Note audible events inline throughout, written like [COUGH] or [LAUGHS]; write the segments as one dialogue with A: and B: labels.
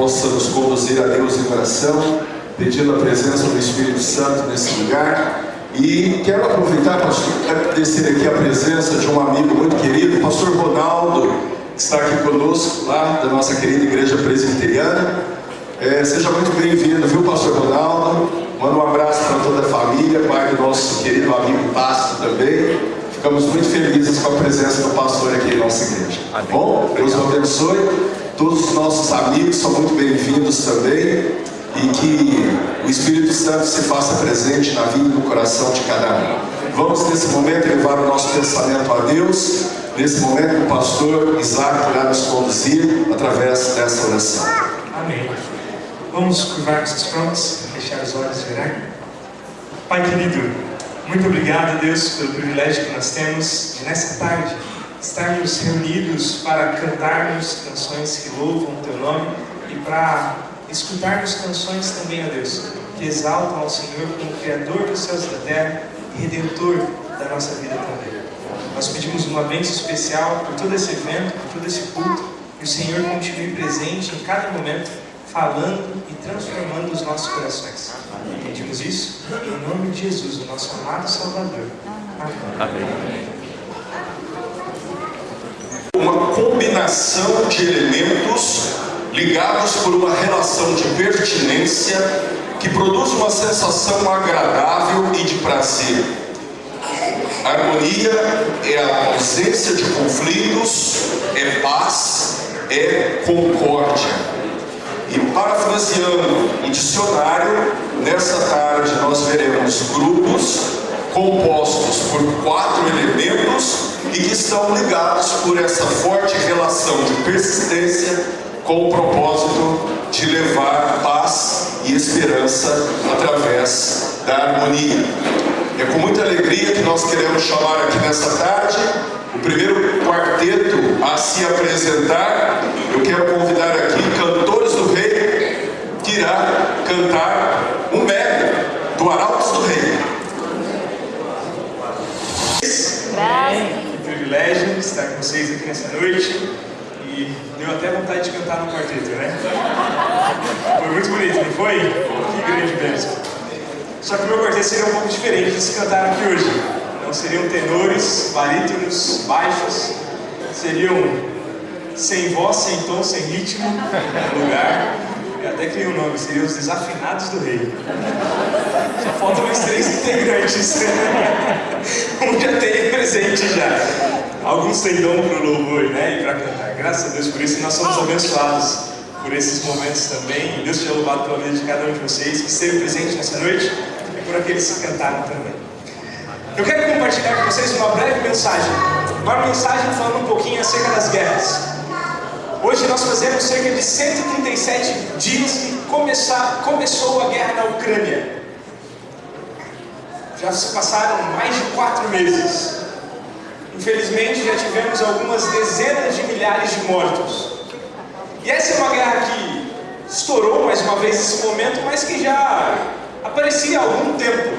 A: possa nos conduzir a Deus em oração, pedindo a presença do Espírito Santo nesse lugar. E quero aproveitar, pastor, agradecer aqui a presença de um amigo muito querido, pastor Ronaldo, que está aqui conosco, lá da nossa querida igreja presbiteriana. É, seja muito bem-vindo, viu, pastor Ronaldo? Manda um abraço para toda a família, pai do nosso querido amigo Pasto também. Ficamos muito felizes com a presença do pastor aqui em nossa igreja. Tá bom? Deus o abençoe. Todos os nossos amigos são muito bem-vindos também e que o Espírito Santo se faça presente na vida e no coração de cada um. Vamos nesse momento levar o nosso pensamento a Deus. Nesse momento o pastor Isaac irá nos conduzir através dessa oração.
B: Amém. Vamos curvar os prontos, fechar os olhos e orar. Pai querido, muito obrigado, Deus, pelo privilégio que nós temos de, nessa tarde, estarmos reunidos para cantarmos canções que louvam o Teu nome e para escutarmos canções também, ó Deus, que exaltam ao Senhor como Criador dos céus e da terra e Redentor da nossa vida também. Nós pedimos uma bênção especial por todo esse evento, por todo esse culto, que o Senhor continue presente em cada momento, falando e transformando os nossos corações. Pedimos isso em nome de Jesus, o nosso amado Salvador. Amém. Amém.
A: Uma combinação de elementos ligados por uma relação de pertinência que produz uma sensação agradável e de prazer. A harmonia é a ausência de conflitos, é paz, é concórdia. E parafraseando o dicionário, nessa tarde nós veremos grupos compostos por quatro elementos e que estão ligados por essa forte relação de persistência, com o propósito de levar paz e esperança através da harmonia. É com muita alegria que nós queremos chamar aqui nessa tarde o primeiro quarteto a se apresentar. Eu quero convidar aqui cantores do rei que irá cantar um mega do Arautos do Rei.
B: Que privilégio estar com vocês nessa noite deu até vontade de cantar no quarteto, né? Foi muito bonito, não foi? Que grande bênção. Só que o meu quarteto seria um pouco diferente de se cantar aqui hoje. Não seriam tenores, barítonos, baixos, seriam sem voz, sem tom, sem ritmo, lugar. Eu até criei um nome, seriam os Desafinados do Rei. Só faltam mais três integrantes. [LAUGHS] um já tem presente já. Alguns têm dom para o louvor né, e para cantar. Graças a Deus por isso e nós somos abençoados por esses momentos também. Deus seja louvado pela vida de cada um de vocês que esteve presente nessa noite e por aqueles que cantaram também. Eu quero compartilhar com vocês uma breve mensagem. Uma mensagem falando um pouquinho acerca das guerras. Hoje nós fazemos cerca de 137 dias que começar, começou a guerra na Ucrânia. Já se passaram mais de quatro meses. Infelizmente já tivemos algumas dezenas de milhares de mortos. E essa é uma guerra que estourou mais uma vez nesse momento, mas que já aparecia há algum tempo.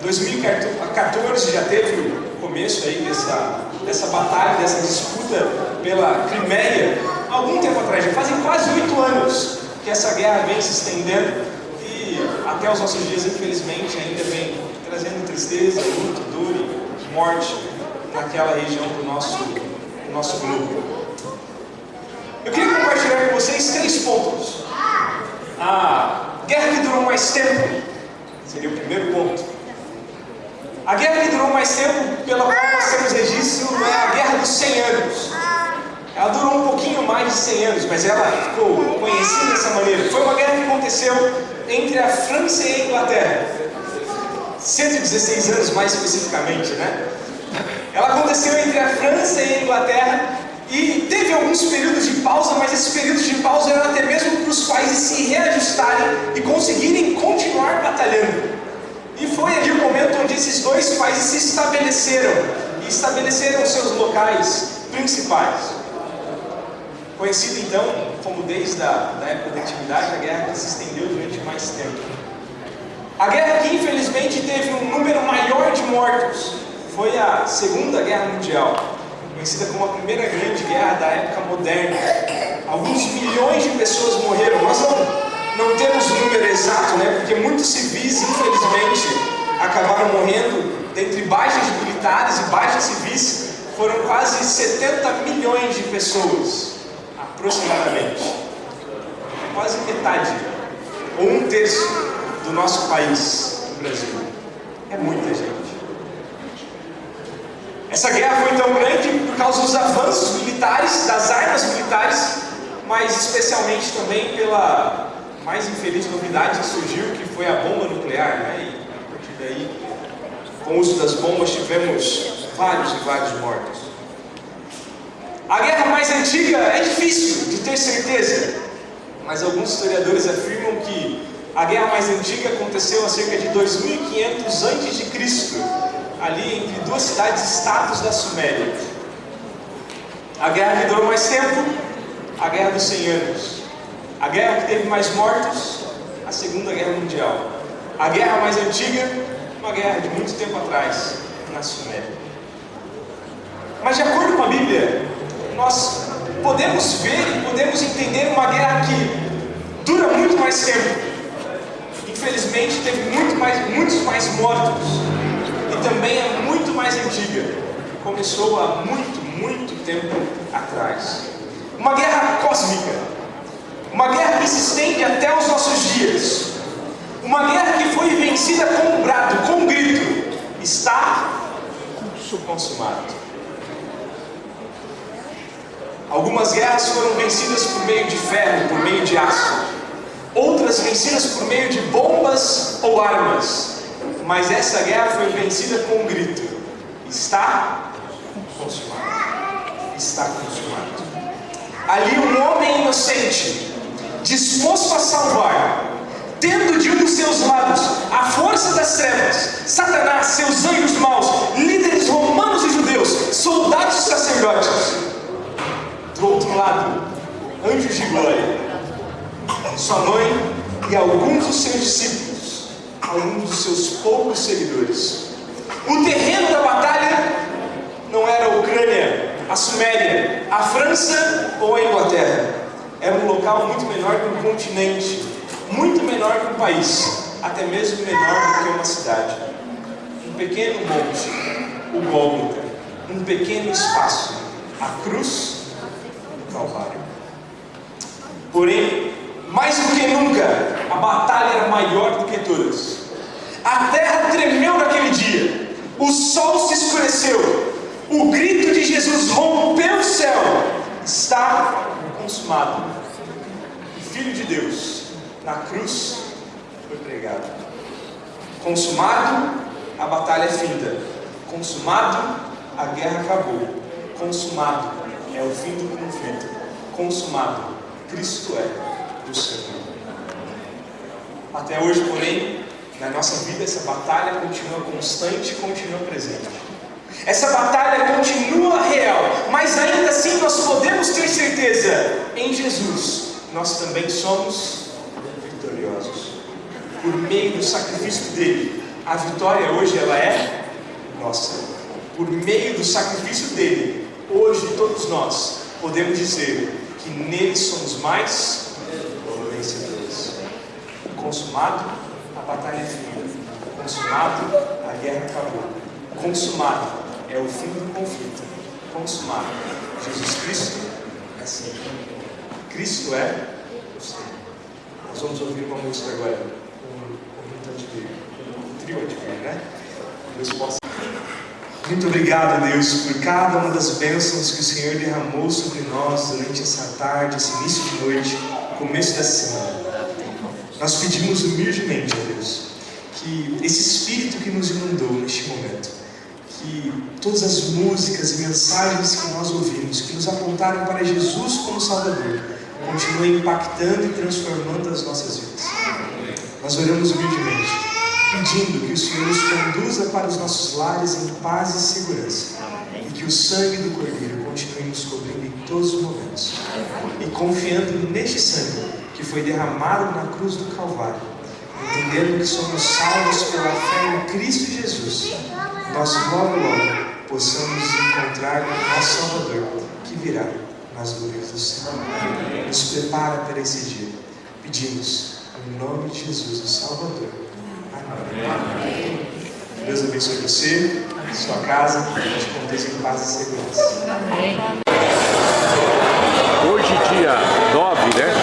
B: 2014 já teve o começo aí dessa, dessa batalha, dessa disputa pela Crimeia, algum tempo atrás, já fazem quase oito anos que essa guerra vem se estendendo e até os nossos dias, infelizmente, ainda vem trazendo tristeza, luto, dor e morte naquela região do nosso, do nosso grupo. Eu queria compartilhar com vocês três pontos. A guerra que durou mais tempo seria o primeiro ponto. A guerra que durou mais tempo, pela qual nós temos registro, é a Guerra dos 100 Anos. Ela durou um pouquinho mais de 100 anos, mas ela ficou conhecida dessa maneira. Foi uma guerra que aconteceu entre a França e a Inglaterra. 116 anos mais especificamente, né? Ela aconteceu entre a França e a Inglaterra e teve alguns períodos de pausa, mas esses períodos de pausa eram até mesmo para os países se reajustarem e conseguirem continuar batalhando. E foi ali o momento onde esses dois países se estabeleceram e estabeleceram seus locais principais. Conhecido então como desde a da época da antiguidade, a guerra que se estendeu durante mais tempo. A guerra que infelizmente teve um número maior de mortos foi a Segunda Guerra Mundial, conhecida como a primeira grande guerra da época moderna. alguns milhões de pessoas morreram. Nós não, não temos o número exato, né? Porque muitos civis, infelizmente, acabaram morrendo dentre baixas militares e baixas civis. Foram quase 70 milhões de pessoas, aproximadamente. Quase metade, ou um terço do nosso país, o Brasil. É muita gente. Essa guerra foi tão grande por causa dos avanços militares, das armas militares, mas especialmente também pela mais infeliz novidade que surgiu, que foi a bomba nuclear. Né? E a partir daí, com o uso das bombas, tivemos vários e vários mortos. A guerra mais antiga é difícil de ter certeza, mas alguns historiadores afirmam que a guerra mais antiga aconteceu há cerca de 2500 a.C., ali entre duas cidades-estados da Suméria. A guerra que durou mais tempo, a Guerra dos 100 Anos. A guerra que teve mais mortos, a Segunda Guerra Mundial. A guerra mais antiga, uma guerra de muito tempo atrás, na Suméria. Mas de acordo com a Bíblia, nós podemos ver e podemos entender uma guerra que dura muito mais tempo. Infelizmente teve muito mais, muitos mais mortos e também é muito mais antiga. Começou há muito, muito tempo atrás. Uma guerra cósmica. Uma guerra que se estende até os nossos dias. Uma guerra que foi vencida com um brado, com um grito. Está consumado. Algumas guerras foram vencidas por meio de ferro, por meio de aço. Outras vencidas por meio de bombas ou armas. Mas essa guerra foi vencida com um grito: Está consumado. Está consumado. Ali um homem inocente, disposto a salvar, tendo de um dos seus lados a força das trevas, Satanás, seus anjos maus, líderes romanos e judeus, soldados e sacerdotes. Do outro lado, anjos de glória, sua mãe e alguns dos seus discípulos, alguns dos seus poucos seguidores. O terreno da batalha não era a Ucrânia, a Suméria, a França ou a Inglaterra. Era um local muito menor que um continente, muito menor que um país, até mesmo menor do que uma cidade. Um pequeno monte, o Gólgota, um pequeno espaço, a cruz Calvário. Porém, mais do que nunca, a batalha era maior do que todas. A terra tremeu naquele dia, o sol se escureceu, o grito de Jesus rompeu o céu. Está consumado. O Filho de Deus, na cruz, foi pregado. Consumado, a batalha é finda. Consumado, a guerra acabou. Consumado, é o fim do conflito. Consumado, Cristo é o Senhor. Até hoje, porém, na nossa vida, essa batalha continua constante e continua presente. Essa batalha continua real, mas ainda assim nós podemos ter certeza: em Jesus nós também somos vitoriosos. Por meio do sacrifício dele, a vitória hoje ela é nossa. Por meio do sacrifício dele, hoje todos nós podemos dizer que nele somos mais vencedores. Consumado, batalha é fim. Consumado, a guerra acabou. Consumado, é o fim do conflito. Consumado. Jesus Cristo é Senhor. Cristo é o Senhor. Nós vamos ouvir uma música agora. Um, um, um trio de né? Deus possa. Muito obrigado, Deus, por cada uma das bênçãos que o Senhor derramou sobre nós durante essa tarde, esse início de noite, começo dessa semana. Nós pedimos humildemente, a Deus, que esse Espírito que nos inundou neste momento, que todas as músicas e mensagens que nós ouvimos, que nos apontaram para Jesus como Salvador, continuem impactando e transformando as nossas vidas. Nós oramos humildemente, pedindo que o Senhor nos conduza para os nossos lares em paz e segurança, e que o sangue do Cordeiro continue nos cobrindo em todos os momentos, e confiando neste sangue que foi derramado na cruz do Calvário, entendendo que somos salvos pela fé em Cristo Jesus, nós logo, logo possamos encontrar o nosso Salvador, que virá nas glórias do céu. Nos prepara para esse dia. Pedimos, em nome de Jesus, o Salvador. Amém. Amém. Deus abençoe você, sua casa, e te conduza em paz e segurança. Amém. Hoje, dia 9, né?